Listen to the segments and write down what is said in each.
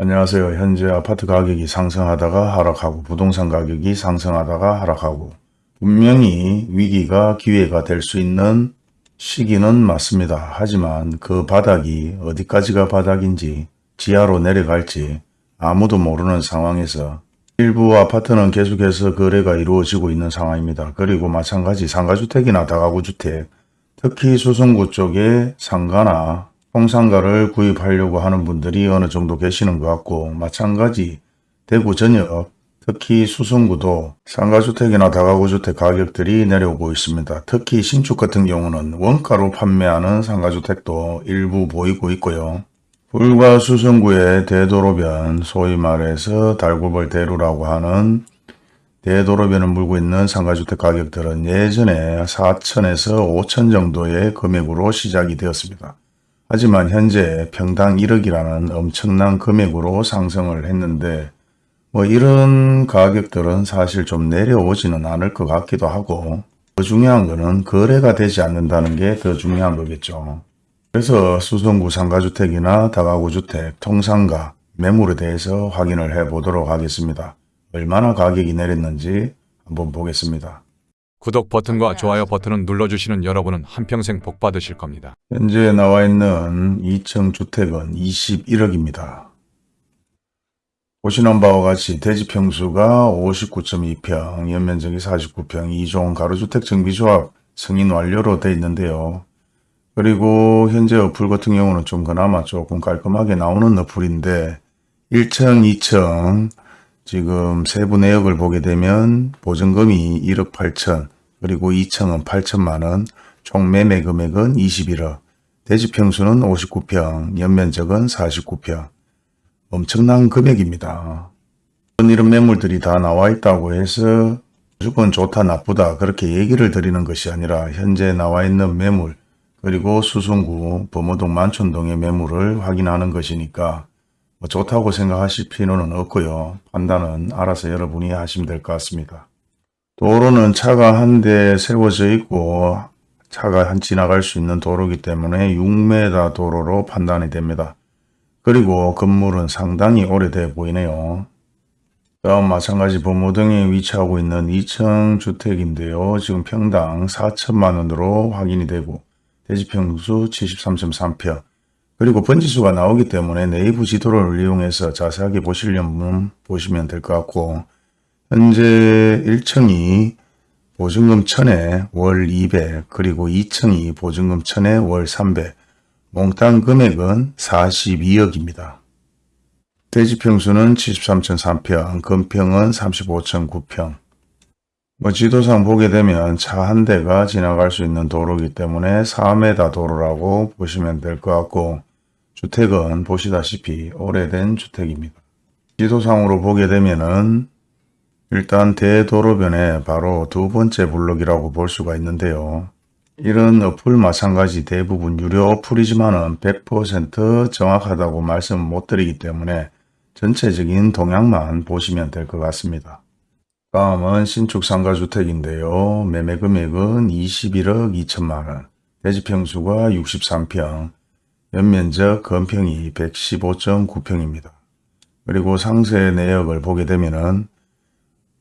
안녕하세요. 현재 아파트 가격이 상승하다가 하락하고 부동산 가격이 상승하다가 하락하고 분명히 위기가 기회가 될 수 있는 시기는 맞습니다. 하지만 그 바닥이 어디까지가 바닥인지 지하로 내려갈지 아무도 모르는 상황에서 일부 아파트는 계속해서 거래가 이루어지고 있는 상황입니다. 그리고 마찬가지 상가주택이나 다가구주택 특히 수성구 쪽에 상가나 통상가를 구입하려고 하는 분들이 어느 정도 계시는 것 같고 마찬가지 대구 전역 특히 수성구도 상가주택이나 다가구주택 가격들이 내려오고 있습니다. 특히 신축 같은 경우는 원가로 판매하는 상가주택도 일부 보이고 있고요. 불과 수성구의 대도로변 소위 말해서 달구벌 대루라고 하는 대도로변을 물고 있는 상가주택 가격들은 예전에 4천에서 5천 정도의 금액으로 시작이 되었습니다. 하지만 현재 평당 1억이라는 엄청난 금액으로 상승을 했는데 뭐 이런 가격들은 사실 좀 내려오지는 않을 것 같기도 하고 더 중요한 거는 거래가 되지 않는다는 게 더 중요한 거겠죠. 그래서 수성구 상가주택이나 다가구주택, 통상가, 매물에 대해서 확인을 해 보도록 하겠습니다. 얼마나 가격이 내렸는지 한번 보겠습니다. 구독 버튼과 좋아요 버튼을 눌러주시는 여러분은 한평생 복 받으실 겁니다. 현재 나와 있는 2층 주택은 21억입니다. 보시는 바와 같이 대지 평수가 59.2평, 연면적이 49평, 2종 가로주택 정비조합 승인 완료로 되어 있는데요. 그리고 현재 어플 같은 경우는 좀 그나마 조금 깔끔하게 나오는 어플인데 1층, 2층 지금 세부 내역을 보게 되면 보증금이 1억 8천 그리고 2층은 8천만원 총 매매 금액은 21억 대지 평수는 59평 연면적은 49평 엄청난 금액입니다. 이런 매물들이 다 나와 있다고 해서 무조건 좋다 나쁘다 그렇게 얘기를 드리는 것이 아니라 현재 나와 있는 매물 그리고 수성구 범어동 만촌동의 매물을 확인하는 것이니까 뭐 좋다고 생각하실 필요는 없고요. 판단은 알아서 여러분이 하시면 될 것 같습니다. 도로는 차가 한 대 세워져 있고 차가 한 지나갈 수 있는 도로이기 때문에 6m 도로로 판단이 됩니다. 그리고 건물은 상당히 오래돼 보이네요. 다음 마찬가지 범어동에 위치하고 있는 2층 주택인데요. 지금 평당 4천만 원으로 확인이 되고 대지평수 73.3평 그리고 번지수가 나오기 때문에 네이버 지도를 이용해서 자세하게 보시려면 보시면 될 것 같고 현재 1층이 보증금 1000에 월 200 그리고 2층이 보증금 1000에 월 300 몽땅 금액은 42억입니다. 대지평수는 73.3평, 건평은 35.9평. 뭐 지도상 보게 되면 차 한 대가 지나갈 수 있는 도로이기 때문에 4m 도로라고 보시면 될 것 같고 주택은 보시다시피 오래된 주택입니다. 지도상으로 보게 되면은 일단 대도로변에 바로 두 번째 블록이라고 볼 수가 있는데요. 이런 어플 마찬가지 대부분 유료 어플이지만은 100% 정확하다고 말씀 못 드리기 때문에 전체적인 동향만 보시면 될 것 같습니다. 다음은 신축 상가주택인데요. 매매 금액은 21억 2천만원, 대지평수가 63평, 연면적 건평이 115.9평입니다. 그리고 상세 내역을 보게 되면은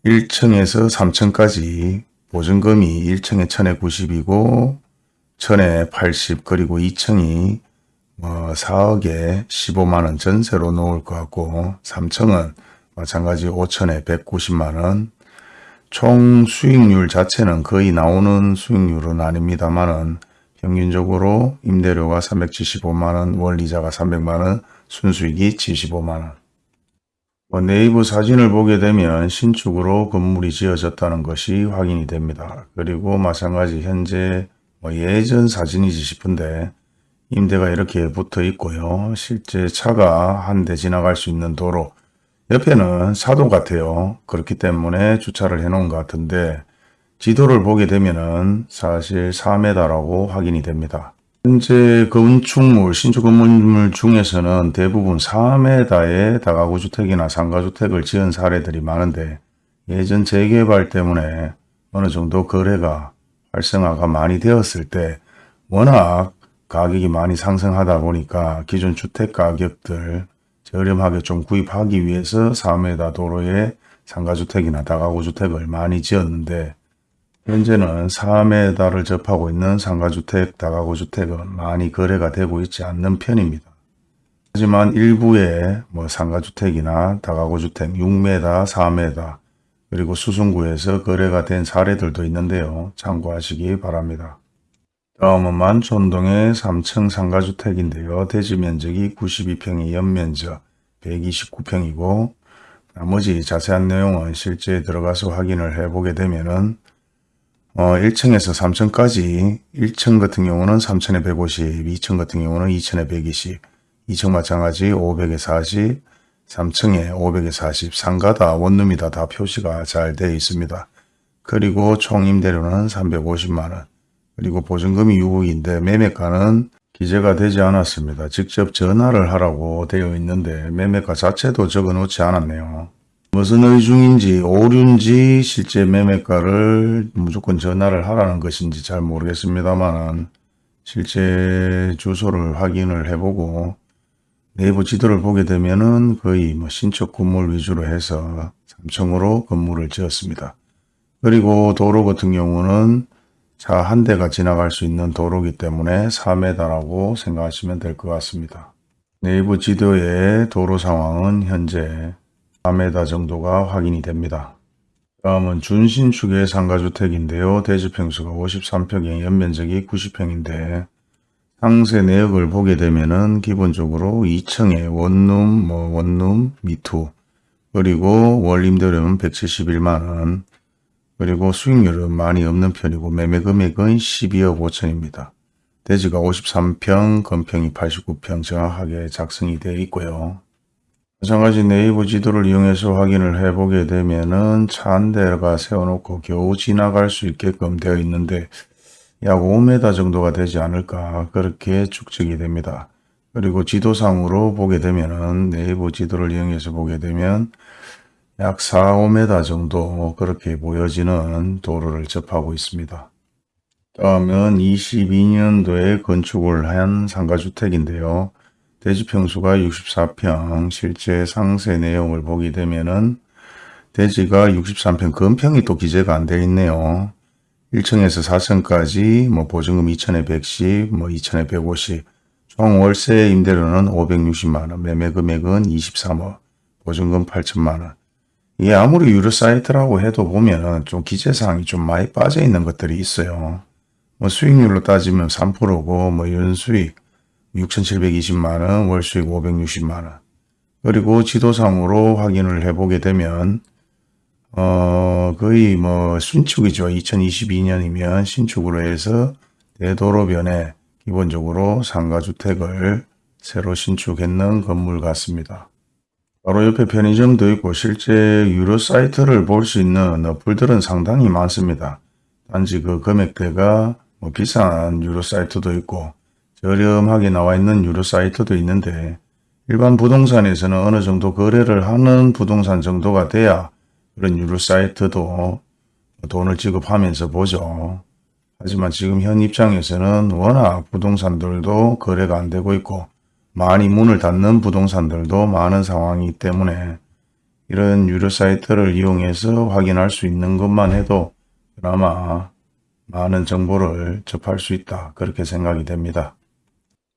1층에서 3층까지 보증금이 1층에 1000에 90이고 1000에 80 그리고 2층이 뭐 4억에 15만원 전세로 놓을 것 같고 3층은 마찬가지 5천에 190만원 총 수익률 자체는 거의 나오는 수익률은 아닙니다만은 평균적으로 임대료가 375만원, 원리자가 300만원, 순수익이 75만원. 뭐 네이버 사진을 보게 되면 신축으로 건물이 지어졌다는 것이 확인이 됩니다. 그리고 마찬가지 현재 뭐 예전 사진이지 싶은데 임대가 이렇게 붙어 있고요. 실제 차가 한 대 지나갈 수 있는 도로 옆에는 사도 같아요. 그렇기 때문에 주차를 해 놓은 것 같은데 지도를 보게 되면은 사실 4m라고 확인이 됩니다. 현재 건축물, 신축 건물 중에서는 대부분 4m의 다가구 주택이나 상가주택을 지은 사례들이 많은데 예전 재개발 때문에 어느 정도 거래가 활성화가 많이 되었을 때 워낙 가격이 많이 상승하다 보니까 기존 주택 가격들 저렴하게 좀 구입하기 위해서 4m 도로에 상가주택이나 다가구주택을 많이 지었는데 현재는 4m를 접하고 있는 상가주택, 다가구주택은 많이 거래가 되고 있지 않는 편입니다. 하지만 일부의 뭐 상가주택이나 다가구주택 6m, 4m 그리고 수성구에서 거래가 된 사례들도 있는데요. 참고하시기 바랍니다. 다음은 만촌동의 3층 상가주택인데요. 대지 면적이 92평의 연면적 129평이고 나머지 자세한 내용은 실제 들어가서 확인을 해보게 되면 은 어, 1층에서 3층까지 1층 같은 경우는 3천에 150, 2층 같은 경우는 2천에 120, 2층 마찬가지 500에 40, 3층에 500에 40, 상가다 원룸이다 다 표시가 잘 되어 있습니다. 그리고 총 임대료는 350만원, 그리고 보증금이 6억인데 매매가는 기재가 되지 않았습니다. 직접 전화를 하라고 되어 있는데 매매가 자체도 적어 놓지 않았네요. 무슨 의중인지 오류인지 실제 매매가를 무조건 전화를 하라는 것인지 잘 모르겠습니다만 실제 주소를 확인을 해보고 네이버 지도를 보게 되면은 거의 뭐 신축 건물 위주로 해서 3층으로 건물을 지었습니다. 그리고 도로 같은 경우는 차 한 대가 지나갈 수 있는 도로기 때문에 4m라고 생각하시면 될 것 같습니다. 네이버 지도의 도로 상황은 현재 4m 정도가 확인이 됩니다. 다음은 준신축의 상가주택인데요. 대지평수가 53평에 연면적이 90평인데 상세 내역을 보게 되면은 기본적으로 2층에 원룸, 뭐 원룸, 미투 그리고 월 임대료는 171만원 그리고 수익률은 많이 없는 편이고 매매 금액은 12억 5천입니다. 대지가 53평, 건평이 89평 정확하게 작성이 되어 있고요. 마찬가지 네이버 지도를 이용해서 확인을 해보게 되면은 차 한 대가 세워놓고 겨우 지나갈 수 있게끔 되어 있는데 약 5m 정도가 되지 않을까 그렇게 축적이 됩니다. 그리고 지도상으로 보게 되면은 네이버 지도를 이용해서 보게 되면 약 4, 5m 정도 그렇게 보여지는 도로를 접하고 있습니다. 다음은 22년도에 건축을 한 상가주택인데요. 대지평수가 64평, 실제 상세 내용을 보게 되면은 대지가 63평, 건평이 또 기재가 안 되어 있네요. 1층에서 4층까지 뭐 보증금 2천에 110, 뭐 2천에 150, 총 월세 임대료는 560만원, 매매 금액은 23억, 보증금 8천만원. 이게 아무리 유료 사이트라고 해도 보면은 좀 기재사항이 좀 많이 빠져 있는 것들이 있어요. 뭐 수익률로 따지면 3%고 뭐 연수익 6,720만원, 월수익 560만원. 그리고 지도상으로 확인을 해보게 되면 어 거의 뭐 신축이죠. 2022년이면 신축으로 해서 대도로변에 기본적으로 상가주택을 새로 신축했는 건물 같습니다. 바로 옆에 편의점도 있고 실제 유료 사이트를 볼 수 있는 어플들은 상당히 많습니다. 단지 그 금액대가 뭐 비싼 유료 사이트도 있고 저렴하게 나와 있는 유료 사이트도 있는데 일반 부동산에서는 어느 정도 거래를 하는 부동산 정도가 돼야 그런 유료 사이트도 돈을 지급하면서 보죠. 하지만 지금 현 입장에서는 워낙 부동산들도 거래가 안 되고 있고 많이 문을 닫는 부동산들도 많은 상황이기 때문에 이런 유료 사이트를 이용해서 확인할 수 있는 것만 해도 그나마 많은 정보를 접할 수 있다 그렇게 생각이 됩니다.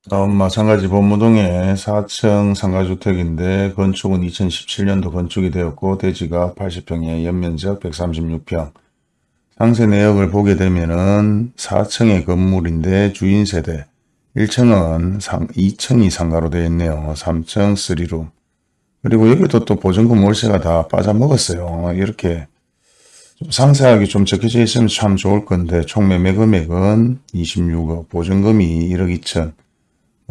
다음 마찬가지 본무동의 4층 상가주택인데 건축은 2017년도 건축이 되었고 대지가 80평에 연면적 136평 상세 내역을 보게 되면은 4층의 건물인데 주인 세대 1층은 상, 2층이 상가로 되어 있네요. 3층 3룸 그리고 여기도 또 보증금 월세가 다 빠져먹었어요. 이렇게 좀 상세하게 좀 적혀져 있으면 참 좋을 건데 총 매매 금액은 26억 보증금이 1억 2천 뭐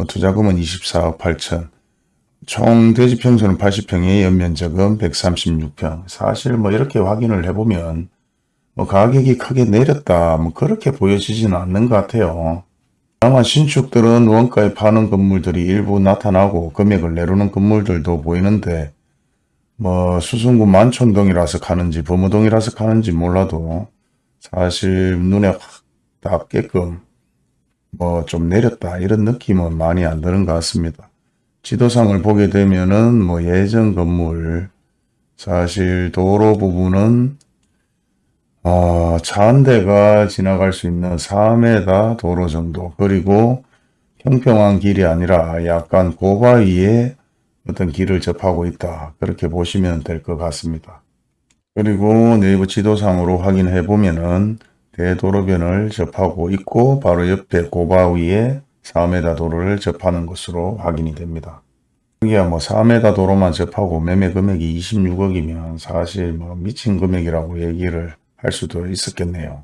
투자금은 24억 8천. 총 대지 평수는 80평에 연면적은 136평. 사실 뭐 이렇게 확인을 해보면 뭐 가격이 크게 내렸다. 뭐 그렇게 보여지지는 않는 것 같아요. 다만 신축들은 원가에 파는 건물들이 일부 나타나고 금액을 내려놓는 건물들도 보이는데 뭐 수성구 만촌동이라서 가는지 범어동이라서 가는지 몰라도 사실 눈에 확 닿게끔 뭐 좀 내렸다 이런 느낌은 많이 안 드는 것 같습니다. 지도상을 보게 되면은 뭐 예전 건물 사실 도로 부분은 어, 차한 대가 지나갈 수 있는 4m 도로 정도 그리고 평평한 길이 아니라 약간 고바위에 어떤 길을 접하고 있다 그렇게 보시면 될 것 같습니다. 그리고 네이버 지도상으로 확인해 보면은 대도로변을 접하고 있고 바로 옆에 고바위에 4m 도로를 접하는 것으로 확인이 됩니다. 여기야 뭐 4m 도로만 접하고 매매 금액이 26억이면 사실 뭐 미친 금액이라고 얘기를 할 수도 있었겠네요.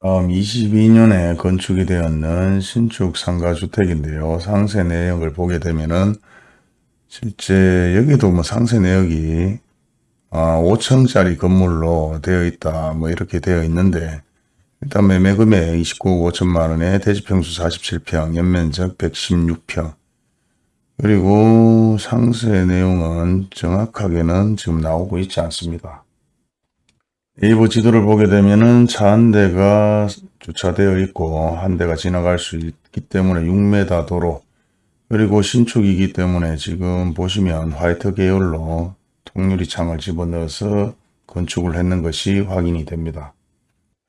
다음 22년에 건축이 되었는 신축 상가주택인데요. 상세 내역을 보게 되면은 실제 여기도 뭐 상세 내역이 아, 5층짜리 건물로 되어 있다. 뭐 이렇게 되어 있는데 일단 매매 금액 29억 5천만 원에 대지평수 47평, 연면적 116평. 그리고 상세 내용은 정확하게는 지금 나오고 있지 않습니다. 네이버 지도를 보게 되면은 차 한 대가 주차되어 있고 한 대가 지나갈 수 있기 때문에 6m 도로 그리고 신축이기 때문에 지금 보시면 화이트 계열로 통유리 창을 집어넣어서 건축을 했는 것이 확인이 됩니다.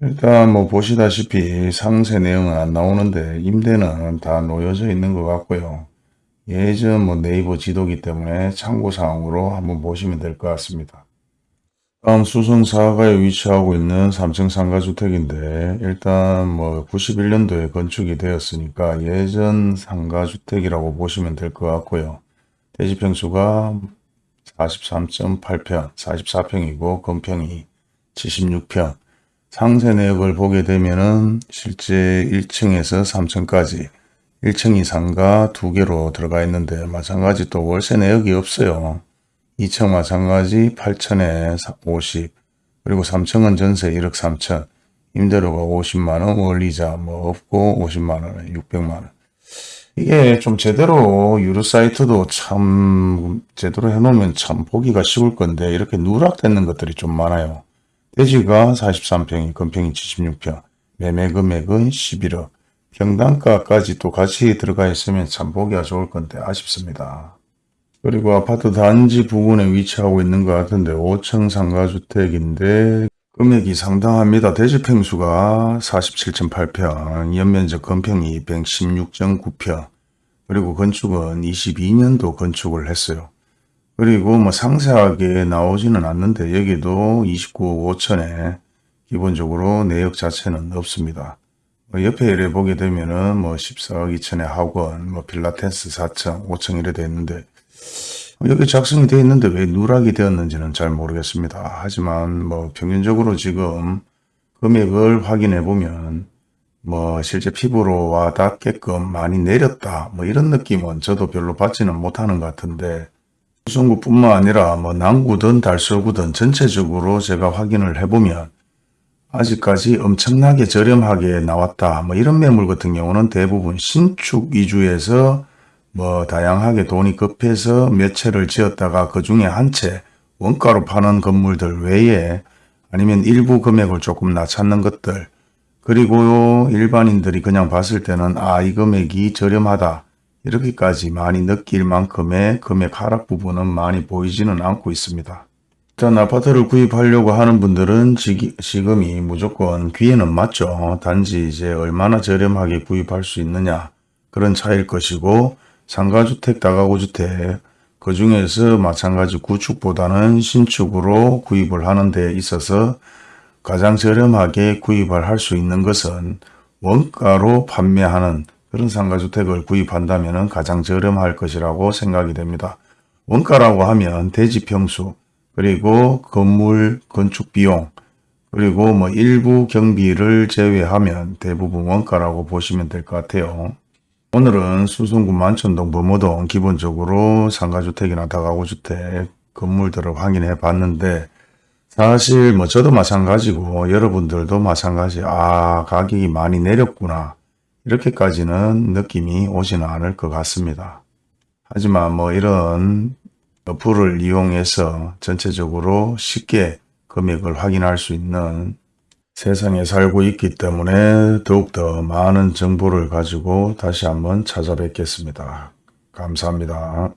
일단 뭐 보시다시피 상세 내용은 안 나오는데 임대는 다 놓여져 있는 것 같고요. 예전 뭐 네이버 지도기 때문에 참고사항으로 한번 보시면 될 것 같습니다. 다음 수성 사가에 위치하고 있는 3층 상가주택인데 일단 뭐 91년도에 건축이 되었으니까 예전 상가주택이라고 보시면 될 것 같고요. 대지평수가 43.8평, 44평이고 건평이 76평. 상세 내역을 보게 되면은 실제 1층에서 3층까지 1층이 상가 두 개로 들어가 있는데 마찬가지 또 월세 내역이 없어요. 2층 마찬가지 8천에 50 그리고 3층은 전세 1억 3천 임대료가 50만원 원리자 뭐 없고 50만원에 600만원 이게 좀 제대로 유료 사이트도 참 제대로 해놓으면 참 보기가 쉬울 건데 이렇게 누락되는 것들이 좀 많아요. 대지가 43평이 건평이 76평 매매 금액은 11억 평당가까지 또 같이 들어가 있으면 참 보기가 좋을 건데 아쉽습니다. 그리고 아파트 단지 부근에 위치하고 있는 것 같은데 5층 상가주택인데 금액이 상당합니다. 대지평수가 47.8평, 연면적 건평이 116.9평, 그리고 건축은 22년도 건축을 했어요. 그리고 뭐 상세하게 나오지는 않는데 여기도 29억 5천에 기본적으로 내역 자체는 없습니다. 뭐 옆에 이래 보게 되면은 뭐 14억 2천에 학원, 뭐 필라테스 4층, 5층 이래 돼 있는데 여기 작성이 되어 있는데 왜 누락이 되었는지는 잘 모르겠습니다. 하지만 뭐 평균적으로 지금 금액을 확인해 보면 뭐 실제 피부로 와 닿게끔 많이 내렸다 뭐 이런 느낌은 저도 별로 받지는 못하는 것 같은데 수성구뿐만 아니라 뭐 남구든 달서구든 전체적으로 제가 확인을 해보면 아직까지 엄청나게 저렴하게 나왔다 뭐 이런 매물 같은 경우는 대부분 신축 위주에서 뭐 다양하게 돈이 급해서 몇 채를 지었다가 그 중에 한 채 원가로 파는 건물들 외에 아니면 일부 금액을 조금 낮췄는 것들 그리고 일반인들이 그냥 봤을 때는 아 이 금액이 저렴하다 이렇게까지 많이 느낄 만큼의 금액 하락 부분은 많이 보이지는 않고 있습니다. 일단 아파트를 구입하려고 하는 분들은 지, 지금이 무조건 기회는 맞죠. 단지 이제 얼마나 저렴하게 구입할 수 있느냐 그런 차일 것이고 상가주택, 다가구주택 그 중에서 마찬가지 구축보다는 신축으로 구입을 하는 데 있어서 가장 저렴하게 구입을 할 수 있는 것은 원가로 판매하는 그런 상가주택을 구입한다면 가장 저렴할 것이라고 생각이 됩니다. 원가라고 하면 대지평수 그리고 건물 건축 비용 그리고 뭐 일부 경비를 제외하면 대부분 원가라고 보시면 될 것 같아요. 오늘은 수성구 만천동 범어동 기본적으로 상가주택이나 다가구주택 건물들을 확인해 봤는데 사실 뭐 저도 마찬가지고 여러분들도 마찬가지 아 가격이 많이 내렸구나 이렇게까지는 느낌이 오지는 않을 것 같습니다. 하지만 뭐 이런 어플을 이용해서 전체적으로 쉽게 금액을 확인할 수 있는 세상에 살고 있기 때문에 더욱더 많은 정보를 가지고 다시 한번 찾아뵙겠습니다. 감사합니다.